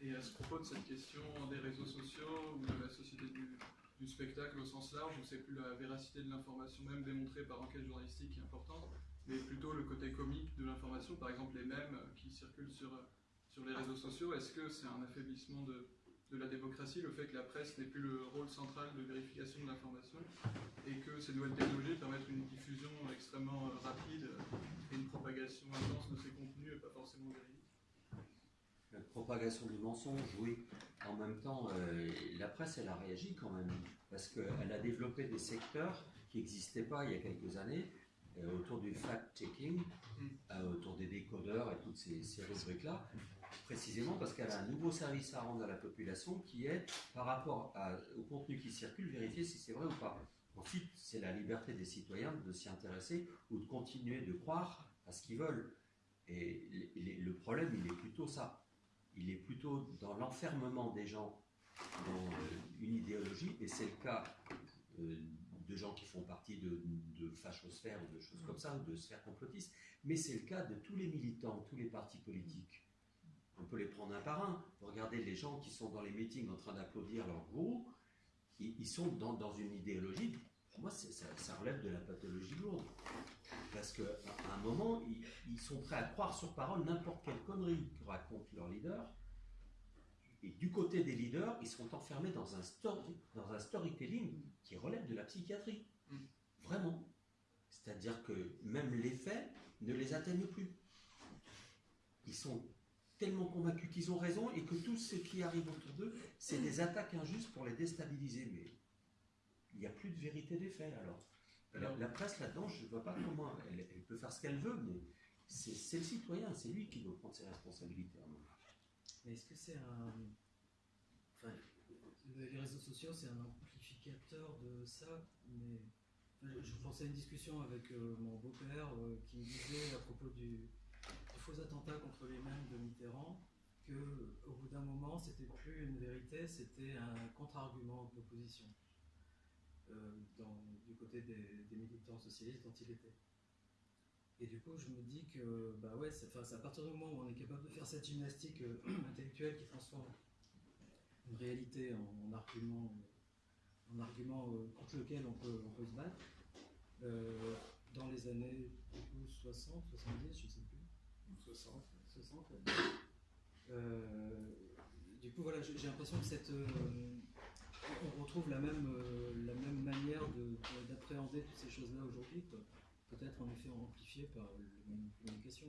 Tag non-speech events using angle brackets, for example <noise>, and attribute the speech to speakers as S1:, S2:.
S1: Et à ce propos de cette question des réseaux sociaux ou de la société du, spectacle au sens large, où c'est plus la véracité de l'information même démontrée par enquête journalistique qui est importante, mais plutôt le côté comique de l'information, par exemple les mèmes qui circulent sur, sur les réseaux sociaux. Est-ce que c'est un affaiblissement de, de la démocratie, le fait que la presse n'ait plus le rôle central de vérification de l'information et que ces nouvelles technologies permettent une diffusion extrêmement rapide et une propagation intense de ces contenus et pas forcément
S2: propagation du mensonge, oui. En même temps, euh, la presse, elle a réagi quand même, parce qu'elle a développé des secteurs qui n'existaient pas il y a quelques années, euh, autour du fact-checking,
S1: Mm.
S2: euh, autour des décodeurs et toutes ces, ces rubriques-là, précisément parce qu'elle a un nouveau service à rendre à la population qui est, par rapport à- au contenu qui circule, vérifier si c'est vrai ou pas. Ensuite, c'est la liberté des citoyens de s'y intéresser ou de continuer de croire à ce qu'ils veulent. Et le problème, il est plutôt ça. Il est plutôt dans l'enfermement des gens dans euh, une idéologie, et c'est le cas euh, de gens qui font partie de, de fachosphères ou de choses comme ça, ou de sphères complotistes, mais c'est le cas de tous les militants, tous les partis politiques. On peut les prendre un par un. Regardez les gens qui sont dans les meetings en train d'applaudir leur gourou, ils, sont dans, une idéologie, pour moi, ça relève de la pathologie lourde. Parce qu'à un moment, ils, ils sont prêts à croire sur parole n'importe quelle connerie que raconte leur leader. Et du côté des leaders, ils sont enfermés dans un, story, dans un storytelling qui relève de la psychiatrie.
S1: Mm.
S2: Vraiment. C'est-à-dire que même les faits ne les atteignent plus. Ils sont tellement convaincus qu'ils ont raison et que tout ce qui arrive autour d'eux, c'est des attaques injustes pour les déstabiliser. Mais il n'y a plus de vérité des faits alors. La, presse là-dedans, je ne vois pas comment. Elle, peut faire ce qu'elle veut, mais c'est le citoyen, c'est lui qui doit prendre ses responsabilités.
S3: Mais est-ce que c'est un. Enfin, le- les réseaux sociaux, c'est un amplificateur de ça, mais. je, pensais à une discussion avec euh, mon beau-père euh, qui disait à propos du, faux attentat contre les mêmes de Mitterrand que au bout d'un moment, c'était plus une vérité, c'était un contre-argument d'opposition dans- du côté des, des militants socialistes dont il était. Et du coup, je me dis que bah ouais, c'est à partir du moment où on est capable de faire cette gymnastique euh, <clears throat> intellectuelle qui transforme une réalité en, en argument, en argument euh, contre lequel on peut, on peut se battre, euh, dans les années du coup, 60, 70, je sais plus,
S1: 60.
S3: 60. Euh, du coup, voilà, j'ai j'ai l'impression que cette, euh, on retrouve la même, euh, la même manière de- de- d'appréhender toutes ces choses-là aujourd'hui, peut-être en effet amplifiée par les communications,